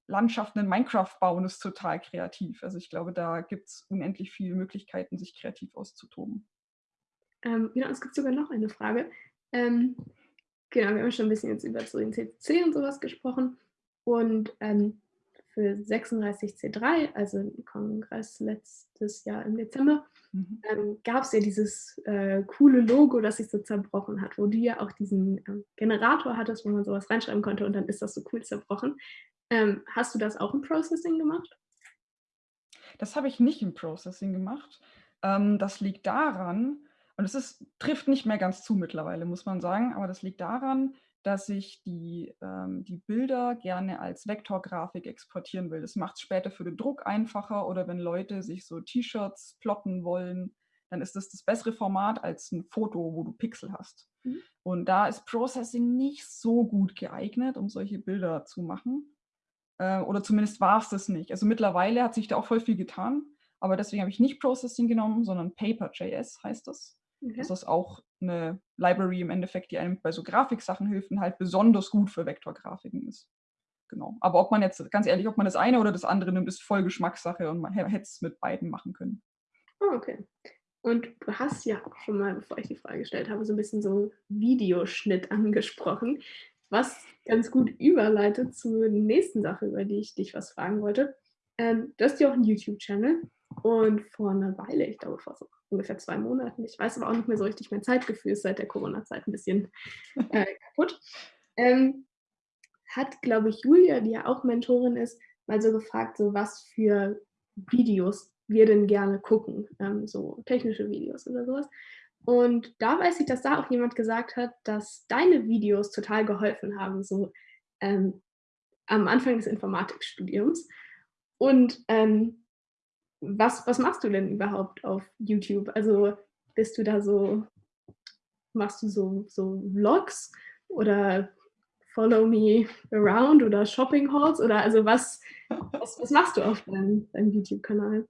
Landschaften in Minecraft bauen ist total kreativ. Also ich glaube, da gibt es unendlich viele Möglichkeiten, sich kreativ auszutoben. Ähm, genau, es gibt sogar noch eine Frage. Ähm, genau, wir haben schon ein bisschen jetzt über so den CCC und sowas gesprochen. Und ähm, für 36C3, also den Kongress letztes Jahr im Dezember, mhm. ähm, gab es ja dieses äh, coole Logo, das sich so zerbrochen hat, wo du ja auch diesen äh, Generator hattest, wo man sowas reinschreiben konnte und dann ist das so cool zerbrochen. Ähm, hast du das auch im Processing gemacht? Das habe ich nicht im Processing gemacht. Ähm, das liegt daran, und es trifft nicht mehr ganz zu mittlerweile, muss man sagen, aber das liegt daran, dass ich die, ähm, die Bilder gerne als Vektorgrafik exportieren will. Das macht es später für den Druck einfacher oder wenn Leute sich so T-Shirts plotten wollen, dann ist das das bessere Format als ein Foto, wo du Pixel hast. Mhm. Und da ist Processing nicht so gut geeignet, um solche Bilder zu machen. Äh, oder zumindest war es das nicht. Also mittlerweile hat sich da auch voll viel getan, aber deswegen habe ich nicht Processing genommen, sondern Paper.js heißt das. Okay. Das ist auch eine Library im Endeffekt, die einem bei so Grafiksachen hilft und halt besonders gut für Vektorgrafiken ist. Genau. Aber ob man jetzt, ganz ehrlich, ob man das eine oder das andere nimmt, ist voll Geschmackssache und man hätte es mit beiden machen können. Oh, okay. Und du hast ja auch schon mal, bevor ich die Frage gestellt habe, so ein bisschen so Videoschnitt angesprochen, was ganz gut überleitet zur nächsten Sache, über die ich dich was fragen wollte. Ähm, du hast ja auch einen YouTube-Channel und vor einer Weile, ich glaube vor so ungefähr zwei Monaten, ich weiß aber auch nicht mehr so richtig, mein Zeitgefühl ist seit der Corona-Zeit ein bisschen äh, [laughs] kaputt, ähm, hat, glaube ich, Julia, die ja auch Mentorin ist, mal so gefragt, so was für Videos wir denn gerne gucken, ähm, so technische Videos oder sowas. Und da weiß ich, dass da auch jemand gesagt hat, dass deine Videos total geholfen haben, so ähm, am Anfang des Informatikstudiums. Und ähm, was, was machst du denn überhaupt auf YouTube? Also bist du da so, machst du so, so Vlogs oder Follow Me Around oder Shopping Halls oder also was, was, was machst du auf deinem, deinem YouTube-Kanal?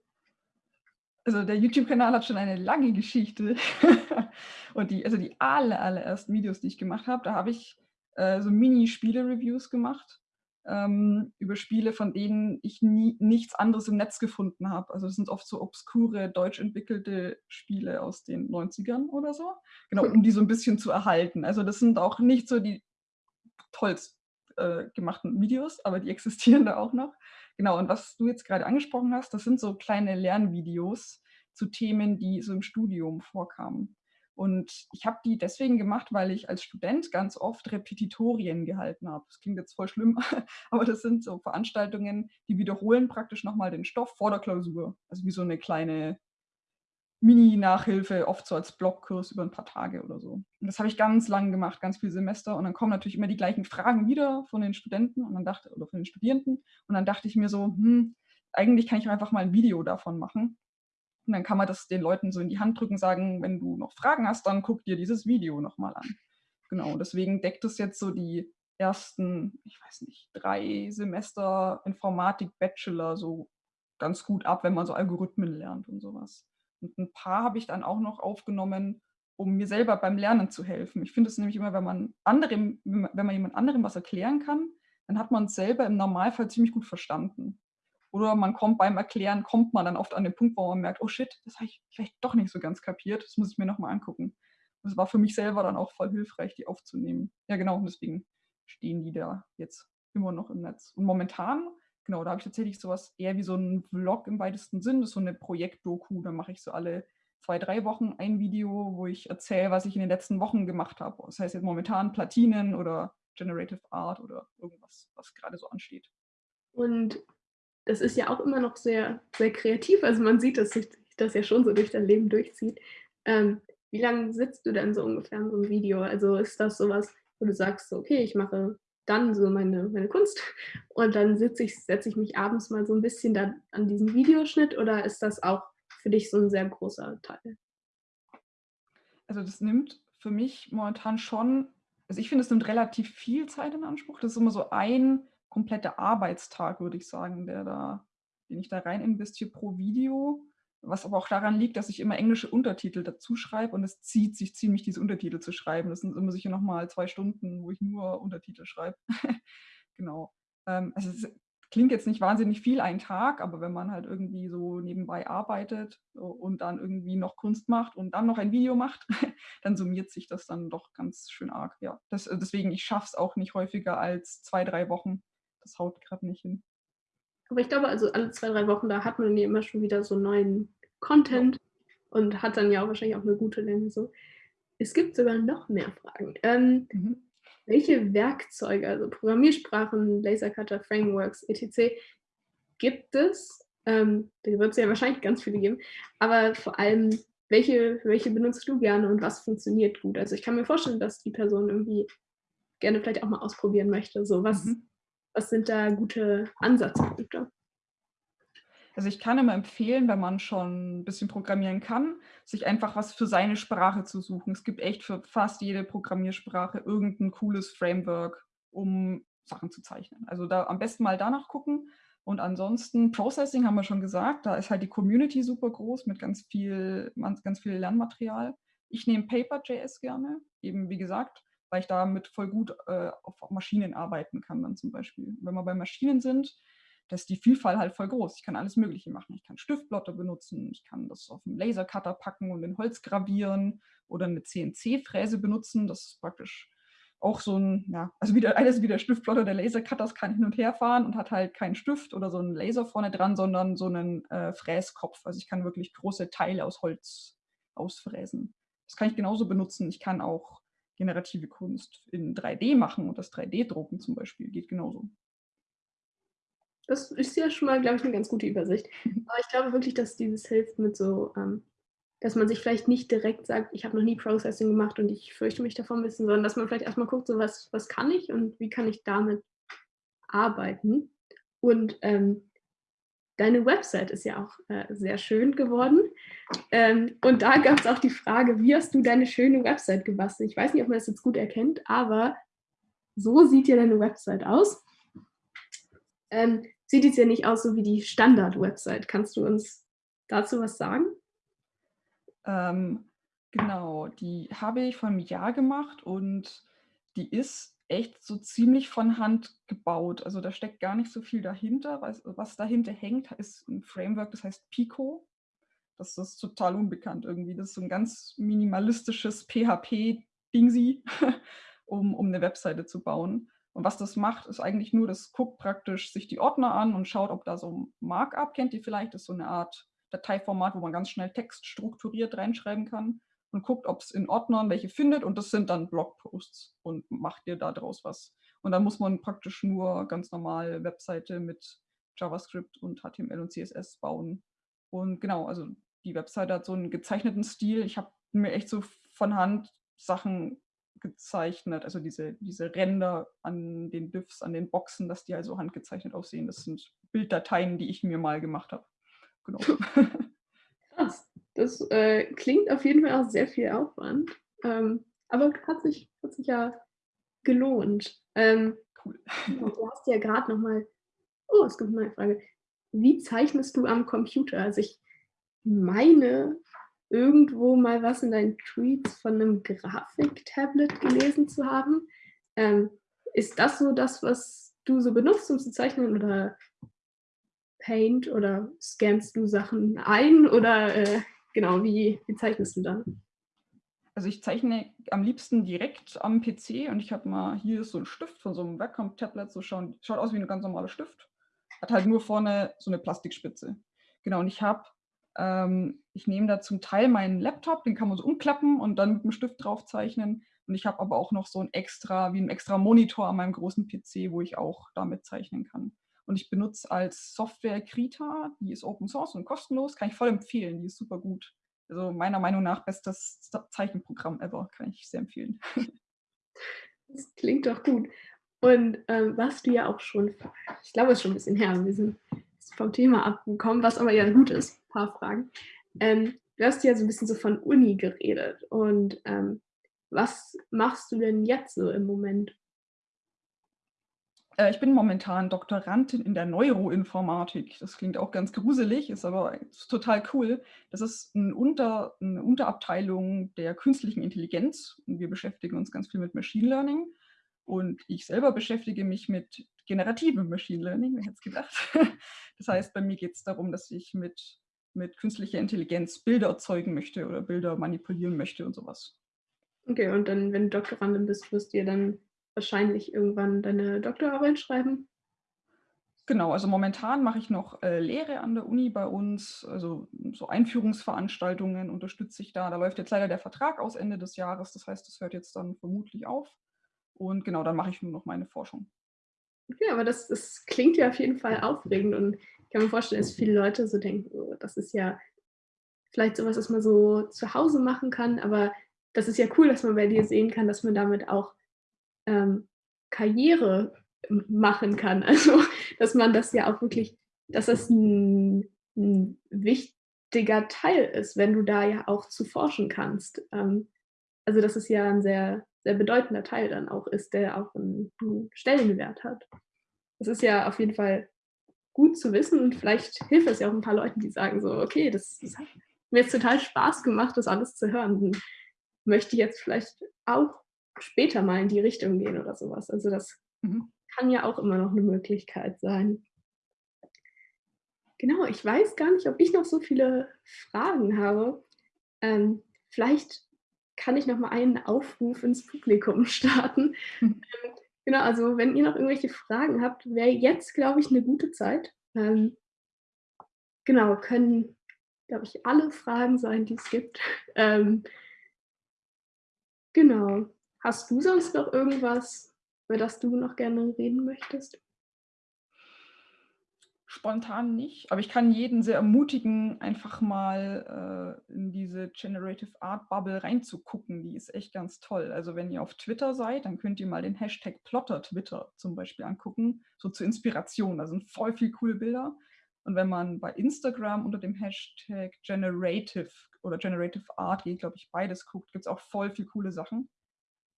Also der YouTube-Kanal hat schon eine lange Geschichte. [laughs] Und die, also die aller, allerersten Videos, die ich gemacht habe, da habe ich äh, so Mini-Spiele-Reviews gemacht ähm, über Spiele, von denen ich nie, nichts anderes im Netz gefunden habe. Also das sind oft so obskure, deutsch entwickelte Spiele aus den 90ern oder so. Genau, um die so ein bisschen zu erhalten. Also das sind auch nicht so die tollst äh, gemachten Videos, aber die [laughs] existieren da auch noch. Genau, und was du jetzt gerade angesprochen hast, das sind so kleine Lernvideos zu Themen, die so im Studium vorkamen. Und ich habe die deswegen gemacht, weil ich als Student ganz oft Repetitorien gehalten habe. Das klingt jetzt voll schlimm, [laughs] aber das sind so Veranstaltungen, die wiederholen praktisch nochmal den Stoff vor der Klausur. Also wie so eine kleine Mini-Nachhilfe, oft so als Blockkurs über ein paar Tage oder so. Und das habe ich ganz lang gemacht, ganz viele Semester. Und dann kommen natürlich immer die gleichen Fragen wieder von den Studenten und dann dachte, oder von den Studierenden. Und dann dachte ich mir so, hm, eigentlich kann ich einfach mal ein Video davon machen. Und dann kann man das den Leuten so in die Hand drücken, sagen, wenn du noch Fragen hast, dann guck dir dieses Video nochmal an. Genau, deswegen deckt es jetzt so die ersten, ich weiß nicht, drei Semester Informatik Bachelor so ganz gut ab, wenn man so Algorithmen lernt und sowas. Und ein paar habe ich dann auch noch aufgenommen, um mir selber beim Lernen zu helfen. Ich finde es nämlich immer, wenn man anderem, wenn man jemand anderem was erklären kann, dann hat man es selber im Normalfall ziemlich gut verstanden. Oder man kommt beim Erklären, kommt man dann oft an den Punkt, wo man merkt, oh shit, das habe ich vielleicht doch nicht so ganz kapiert, das muss ich mir nochmal angucken. Das war für mich selber dann auch voll hilfreich, die aufzunehmen. Ja, genau, und deswegen stehen die da jetzt immer noch im Netz. Und momentan Genau, da habe ich tatsächlich sowas eher wie so ein Vlog im weitesten Sinn. Das ist so eine Projektdoku. Da mache ich so alle zwei, drei Wochen ein Video, wo ich erzähle, was ich in den letzten Wochen gemacht habe. Das heißt jetzt momentan Platinen oder Generative Art oder irgendwas, was gerade so ansteht. Und das ist ja auch immer noch sehr, sehr kreativ. Also man sieht, dass sich das ja schon so durch dein Leben durchzieht. Ähm, wie lange sitzt du denn so ungefähr in so einem Video? Also ist das sowas, wo du sagst, okay, ich mache dann so meine, meine Kunst [laughs] und dann sitze ich, setze ich mich abends mal so ein bisschen da an diesen Videoschnitt oder ist das auch für dich so ein sehr großer Teil? Also das nimmt für mich momentan schon, also ich finde, es nimmt relativ viel Zeit in Anspruch. Das ist immer so ein kompletter Arbeitstag, würde ich sagen, der da, den ich da rein investiere pro Video. Was aber auch daran liegt, dass ich immer englische Untertitel dazu schreibe und es zieht sich ziemlich, diese Untertitel zu schreiben. Das sind immer sicher nochmal zwei Stunden, wo ich nur Untertitel schreibe. [laughs] genau. Ähm, also es klingt jetzt nicht wahnsinnig viel ein Tag, aber wenn man halt irgendwie so nebenbei arbeitet und dann irgendwie noch Kunst macht und dann noch ein Video macht, [laughs] dann summiert sich das dann doch ganz schön arg. Ja, das, deswegen, ich schaffe es auch nicht häufiger als zwei, drei Wochen. Das haut gerade nicht hin. Aber ich glaube, also alle zwei, drei Wochen, da hat man ja immer schon wieder so neuen Content ja. und hat dann ja auch wahrscheinlich auch eine gute Länge. So. Es gibt sogar noch mehr Fragen. Ähm, mhm. Welche Werkzeuge, also Programmiersprachen, Lasercutter, Frameworks, etc. gibt es? Ähm, da wird es ja wahrscheinlich ganz viele geben. Aber vor allem, welche, welche benutzt du gerne und was funktioniert gut? Also ich kann mir vorstellen, dass die Person irgendwie gerne vielleicht auch mal ausprobieren möchte. So, was, mhm. Was sind da gute Ansatzpunkte? Also ich kann immer empfehlen, wenn man schon 'n bisschen programmieren kann, sich einfach was für seine Sprache zu suchen. Es gibt echt für fast jede Programmiersprache irgend 'n cooles Framework, um Sachen zu zeichnen. Also da am besten mal danach gucken und ansonsten Processing haben wir schon gesagt, da ist halt die Community super groß mit ganz viel ganz viel Lernmaterial. Ich nehme Paper.js gerne, eben wie gesagt, weil ich damit voll gut, äh, auf Maschinen arbeiten kann dann zum Beispiel. Wenn wir bei Maschinen sind, da ist die Vielfalt halt voll groß. Ich kann alles Mögliche machen. Ich kann Stiftblotte benutzen, ich kann das auf 'n Lasercutter packen und in Holz gravieren oder 'ne CNC-Fräse benutzen. Das ist praktisch auch so 'n ja, also wie der alles wie der Stiftplotter der Lasercutter, das kann hin und her fahren und hat halt keinen Stift oder so 'n Laser vorne dran, sondern so 'nen, äh, Fräskopf. Also ich kann wirklich große Teile aus Holz ausfräsen. Das kann ich genauso benutzen. Ich kann auch generative Kunst in 3D machen und das 3D-Drucken zum Beispiel geht genauso. Das ist ja schon mal, glaube ich, 'ne ganz gute Übersicht. [laughs] Aber ich glaube wirklich, dass dieses hilft mit so, ähm dass man sich vielleicht nicht direkt sagt: „Ich habe noch nie Processing gemacht und ich fürchte mich davor 'n bisschen“, sondern dass man vielleicht erst mal guckt, so: „Was was kann ich und wie kann ich damit arbeiten?“ Und, ähm, deine Website ist ja auch, äh, sehr schön geworden. Ähm, und da gab's auch die Frage: „Wie hast du deine schöne Website gebastelt?“ Ich weiß nicht, ob man das jetzt gut erkennt, aber so sieht ja deine Website aus. Ähm, sieht jetzt ja nicht aus so wie die Standard-Website. Kannst du uns dazu was sagen? Ähm, genau, die habe ich vor 'nem Jahr gemacht und die ist echt so ziemlich von Hand gebaut. Also, da steckt gar nicht so viel dahinter. Was was dahinter hängt, ist 'n Framework, das heißt Pico. Das ist total unbekannt irgendwie. Das ist so 'n ganz minimalistisches PHP-Dingsi, [laughs] um um 'ne Webseite zu bauen. Und was das macht, ist eigentlich nur, das guckt praktisch sich die Ordner an und schaut, ob da so Markup kennt ihr vielleicht? Das ist so 'ne Art Dateiformat, wo man ganz schnell Text strukturiert reinschreiben kann und guckt, ob's in Ordnern welche findet und das sind dann Blogposts und macht dir da draus was. Und dann muss man praktisch nur ganz normal Webseite mit JavaScript und HTML und CSS bauen. Und genau, also die Webseite hat so 'n gezeichneten Stil. Ich habe mir echt so von Hand Sachen gezeichnet, also diese diese Ränder an den Diffs, an den Boxen, dass die halt so handgezeichnet aussehen. Das sind Bilddateien, die ich mir mal gemacht habe. Genau. [laughs] Das, äh, klingt auf jeden Fall auch sehr viel Aufwand. Ähm, aber hat sich hat sich ja gelohnt. Ähm, Cool. du hast ja grad noch mal oh, es gibt 'ne neue Frage. Wie zeichnest du am Computer? Also, ich meine, irgendwo mal was in deinen Tweets von 'nem Grafiktablet gelesen zu haben. Ähm, ist das so das, was du so benutzt, um zu zeichnen oder Paint oder scannst du Sachen ein oder, äh, genau, wie wie zeichnest du dann? Also, ich zeichne am liebsten direkt am PC und ich habe mal hier so 'n Stift von so 'nem Wacom-Tablet, so schauen schaut aus wie 'n ganz normaler Stift. Hat halt nur vorne so 'ne Plastikspitze. Genau, und ich habe ähm, ich nehme da zum Teil meinen Laptop, den kann man so umklappen und dann mit'm Stift drauf zeichnen. Und ich habe aber auch noch so 'n extra wie 'n extra Monitor an meinem großen PC, wo ich auch damit zeichnen kann. Und ich benutze als Software Krita, die ist Open Source und kostenlos, kann ich voll empfehlen, die ist super gut. Also, meiner Meinung nach bestes Zeichenprogramm ever, kann ich sehr empfehlen. [laughs] Das klingt doch gut. Und, ähm, was du ja auch schon ich glaube, es ist schon 'n bisschen her, wir sind vom Thema abgekommen, was aber ja gut ist, paar Fragen. Ähm, du hast ja so 'n bisschen so von Uni geredet und, ähm, was machst du denn jetzt so im Moment? Äh, ich bin momentan Doktorandin in der Neuroinformatik. Das klingt auch ganz gruselig, ist aber total cool. Das ist 'n Unter 'ne Unterabteilung der künstlichen Intelligenz und wir beschäftigen uns ganz viel mit Machine Learning. Und ich selber beschäftige mich mit generativem Machine Learning, wer hätte es gedacht? [laughs] Das heißt, bei mir geht's darum, dass ich mit mit künstlicher Intelligenz Bilder erzeugen möchte oder Bilder manipulieren möchte und so was. Okay, und dann, wenn du Doktorandin bist, wirst du ja dann wahrscheinlich irgendwann deine Doktorarbeit schreiben? Genau, also momentan mache ich noch, äh, Lehre an der Uni bei uns, also so Einführungsveranstaltungen unterstütze ich da. Da läuft jetzt leider der Vertrag aus Ende des Jahres, das heißt, das hört jetzt dann vermutlich auf. Und genau, dann mache ich nur noch meine Forschung. Okay, aber das das klingt ja auf jeden Fall aufregend und ich kann mir vorstellen, dass viele Leute so denken: „Oh, das ist ja vielleicht so was, was man so zu Hause machen kann“, aber das ist ja cool, dass man bei dir sehen kann, dass man damit auch, ähm, Karriere machen kann. [laughs] Also, dass man das ja auch wirklich dass das 'n 'n wichtiger Teil ist, wenn du da ja auch zu forschen kannst. Ähm, also, dass es ja 'n sehr, sehr bedeutender Teil dann auch ist, der auch 'n 'n Stellenwert hat. Das ist ja auf jeden Fall gut zu wissen und vielleicht hilft es ja auch 'n paar Leuten, die sagen so: „Okay, das das hat mir jetzt total Spaß gemacht, das alles zu hören und möchte jetzt vielleicht auch später mal in die Richtung gehen“ oder so was. Also, das Mhm. kann ja auch immer noch 'ne Möglichkeit sein. Genau, ich weiß gar nicht, ob ich noch so viele Fragen habe. Ähm, vielleicht kann ich noch mal einen Aufruf ins Publikum [laughs] starten. Mhm. Ähm, genau, also, wenn ihr noch irgendwelche Fragen habt, wäre jetzt, glaube ich, 'ne gute Zeit. Ähm genau, können, glaube ich, alle Fragen sein, die es gibt. [laughs] Ähm Genau. Hast du sonst noch irgendwas, über das du noch gerne reden möchtest? Spontan nicht, aber ich kann jeden sehr ermutigen, einfach mal, äh, in diese Generative Art Bubble reinzugucken. Die ist echt ganz toll. Also, wenn ihr auf Twitter seid, dann könnt ihr mal den Hashtag #PlotterTwitter zum Beispiel angucken, so zur Inspiration. Da sind voll viel coole Bilder. Und wenn man bei Instagram unter dem Hashtag Generative oder Generative Art geht, glaube ich, beides guckt, gibt's auch voll viel coole Sachen.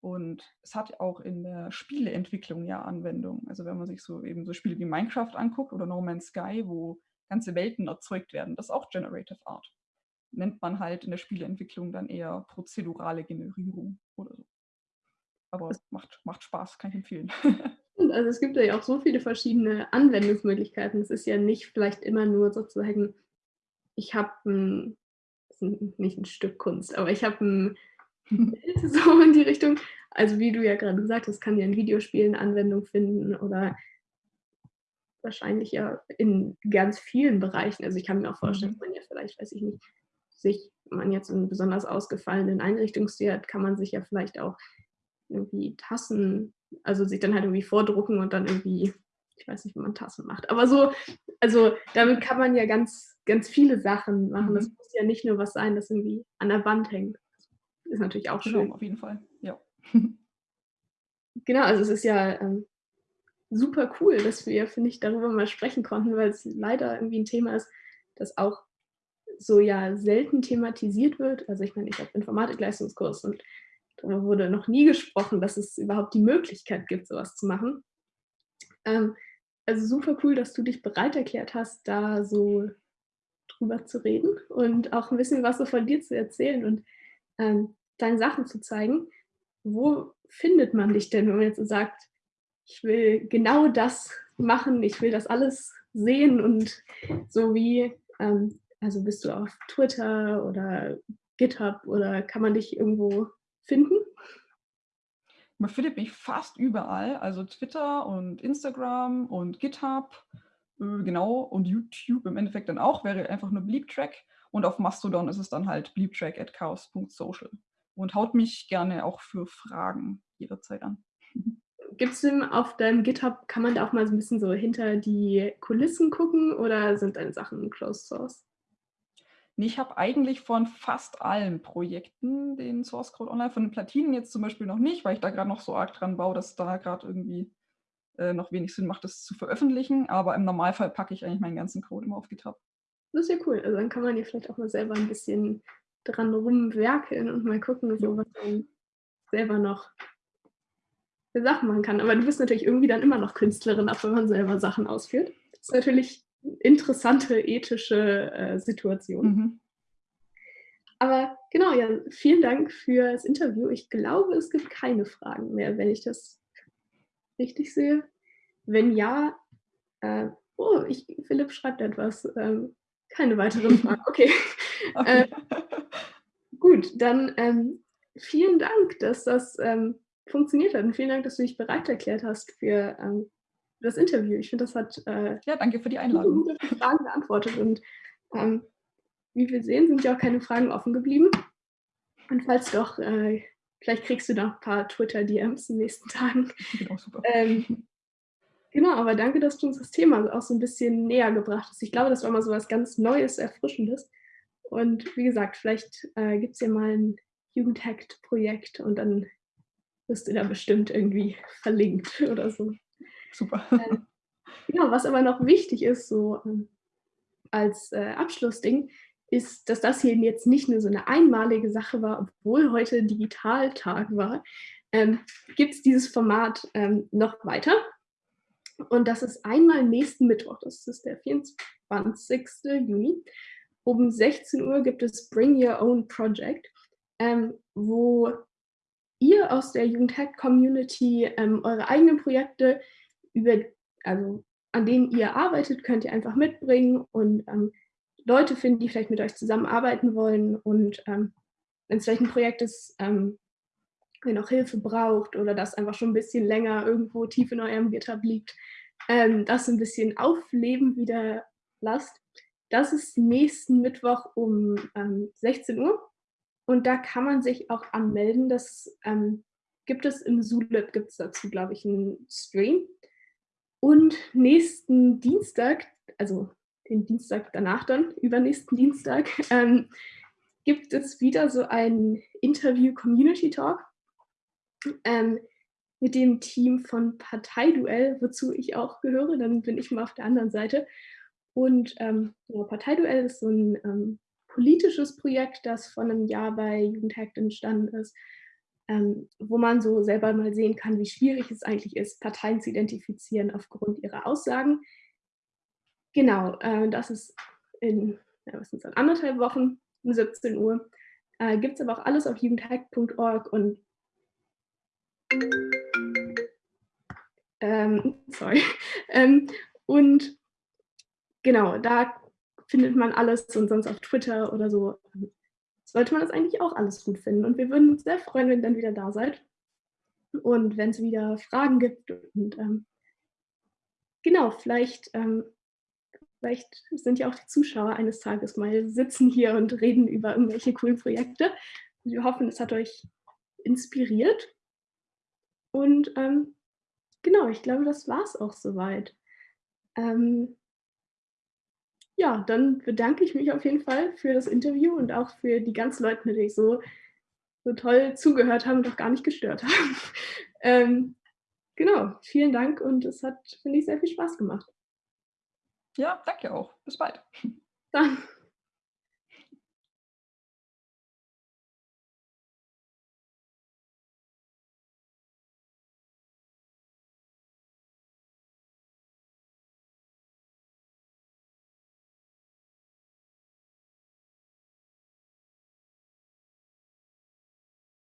Und es hat auch in der Spieleentwicklung ja Anwendung. Also, wenn man sich so eben so Spiele wie Minecraft anguckt oder No Man's Sky, wo ganze Welten erzeugt werden, das ist auch Generative Art. Nennt man halt in der Spieleentwicklung dann eher prozedurale Generierung oder so. Aber macht macht Spaß, kann ich empfehlen. [laughs] Also, es gibt ja auch so viele verschiedene Anwendungsmöglichkeiten. Es ist ja nicht vielleicht immer nur sozusagen, ich habe 'n ist 'n nicht 'n Stück Kunst, aber ich habe 'n 'n Bild [laughs] so in die Richtung. Also, wie du ja grade gesagt hast, kann ja in Videospielen Anwendung finden oder wahrscheinlich ja in ganz vielen Bereichen. Also, ich kann mir auch vorstellen, Mhm. dass man ja vielleicht, weiß ich nicht, sich wenn man jetzt 'n besonders ausgefallenen Einrichtungsstil hat, kann man sich ja vielleicht auch irgendwie Tassen also, sich dann halt irgendwie vordrucken und dann irgendwie ich weiß nicht, wie man Tassen macht. Aber so also, damit kann man ja ganz, ganz viele Sachen machen. Das Mhm. muss ja nicht nur was sein, das irgendwie an der Wand hängt. Ist natürlich auch Genau, schön. auf jeden Fall, ja. [laughs] Genau, also, es ist ja, ähm, super cool, dass wir, finde ich, darüber mal sprechen konnten, weil's leider irgendwie 'n Thema ist, das auch so ja selten thematisiert wird. Also, ich meine, ich habe Informatik-Leistungskurs und darüber wurde noch nie gesprochen, dass es überhaupt die Möglichkeit gibt, so was zu machen. Ähm, also, super cool, dass du dich bereit erklärt hast, da so drüber zu reden und auch 'n bisschen was so von dir zu erzählen und, ähm, deine Sachen zu zeigen. Wo findet man dich denn, wenn man jetzt sagt: „Ich will genau das machen, ich will das alles sehen“ und so wie ähm, also, bist du auf Twitter oder GitHub oder kann man dich irgendwo finden? Man findet mich fast überall, also, Twitter und Instagram und GitHub, äh, genau, und YouTube im Endeffekt dann auch, wäre einfach nur Bleeptrack. Und auf Mastodon ist es dann halt bleeptrack@chaos.social. Und haut mich gerne auch für Fragen jederzeit an. [laughs] Gibt's denn auf deinem GitHub kann man da auch mal so 'n bisschen so hinter die Kulissen gucken oder sind deine Sachen Closed Source? Ne, ich habe eigentlich von fast allen Projekten den Source Code online. Von den Platinen jetzt zum Beispiel noch nicht, weil ich da grad noch so arg dran baue, dass da grad irgendwie, äh, noch wenig Sinn macht, das zu veröffentlichen. Aber im Normalfall packe ich eigentlich meinen ganzen Code immer auf GitHub. Das ist ja cool. Also, dann kann man ja vielleicht auch mal selber 'n bisschen dran rumwerkeln und mal gucken, so was man selber noch für Sachen machen kann. Aber du bist natürlich irgendwie dann immer noch Künstlerin, auch wenn man selber Sachen ausführt. Das ist natürlich interessante ethische, äh, Situation. Mhm. Aber genau, ja, vielen Dank fürs Interview. Ich glaube, es gibt keine Fragen mehr, wenn ich das richtig sehe. Wenn ja, äh oh, ich Philipp schreibt etwas. Ähm, keine weiteren [laughs] Fragen. Okay. Äh Okay. Gut, dann, ähm, vielen Dank, dass das, ähm, funktioniert hat und vielen Dank, dass du dich bereit erklärt hast für, ähm, das Interview. Ich finde, das hat, äh, Ja, danke für die Einladung. gute Fragen beantwortet und, ähm, wie wir sehen, sind ja auch keine Fragen offen geblieben. Und falls doch, äh, vielleicht kriegst du noch paar Twitter-DMs in den nächsten Tagen. [laughs] Genau, super. Ähm, genau, aber danke, dass du uns das Thema auch so 'n bisschen näher gebracht hast. Ich glaube, das war mal so was ganz Neues, Erfrischendes. Und wie gesagt, vielleicht, äh, gibt's ja mal 'n Jugendhackt-Projekt und dann wirst du da bestimmt irgendwie verlinkt [laughs] oder so. Super. Ähm, genau, was aber noch wichtig ist, so, ähm als äh, Abschlussding ist, dass das hier jetzt nicht nur so eine einmalige Sache war, obwohl heute Digitaltag war, ähm, gibt es dieses Format ähm, noch weiter. Und das ist einmal nächsten Mittwoch, das ist der 24. Juni. Um 16 Uhr gibt es Bring Your Own Project, ähm, wo ihr aus der Jugendhack-Community ähm, eure eigenen Projekte über, also an denen ihr arbeitet, könnt ihr einfach mitbringen und ähm, Leute finden, die vielleicht mit euch zusammenarbeiten wollen und ähm, wenn es vielleicht ein Projekt ist, ähm, ihr noch Hilfe braucht oder das einfach schon ein bisschen länger irgendwo tief in eurem GitHub liegt, ähm, das ein bisschen aufleben wieder lasst. Das ist nächsten Mittwoch um ähm, 16 Uhr und da kann man sich auch anmelden. Das ähm, gibt es im Zulip, gibt es dazu, glaube ich, einen Stream. Und nächsten Dienstag, also den Dienstag danach dann, übernächsten Dienstag, [laughs] ähm, gibt es wieder so ein Interview-Community-Talk ähm, mit dem Team von Parteiduell, wozu ich auch gehöre, dann bin ich mal auf der anderen Seite. Und ähm, Parteiduell ist so ein ähm, politisches Projekt, das vor einem Jahr bei Jugendhackt entstanden ist, ähm, wo man so selber mal sehen kann, wie schwierig es eigentlich ist, Parteien zu identifizieren aufgrund ihrer Aussagen. Genau, äh, das ist in ja, was sind anderthalb Wochen um 17 Uhr. Äh, Gibt es aber auch alles auf jugendhack.org und ähm, [laughs] sorry. Ähm, und genau, da findet man alles und sonst auf Twitter oder so. Sollte man das eigentlich auch alles gut finden. Und wir würden uns sehr freuen, wenn ihr dann wieder da seid. Und wenn es wieder Fragen gibt und ähm, genau, vielleicht ähm, Vielleicht sind ja auch die Zuschauer eines Tages mal sitzen hier und reden über irgendwelche coolen Projekte. Wir hoffen, es hat euch inspiriert. Und ähm, genau, ich glaube, das war es auch soweit. Ähm, ja, dann bedanke ich mich auf jeden Fall für das Interview und auch für die ganzen Leute, die so, so toll zugehört haben und auch gar nicht gestört [laughs] haben. ähm, genau, vielen Dank und es hat, finde ich, sehr viel Spaß gemacht. Ja, danke auch. Bis bald. Dann.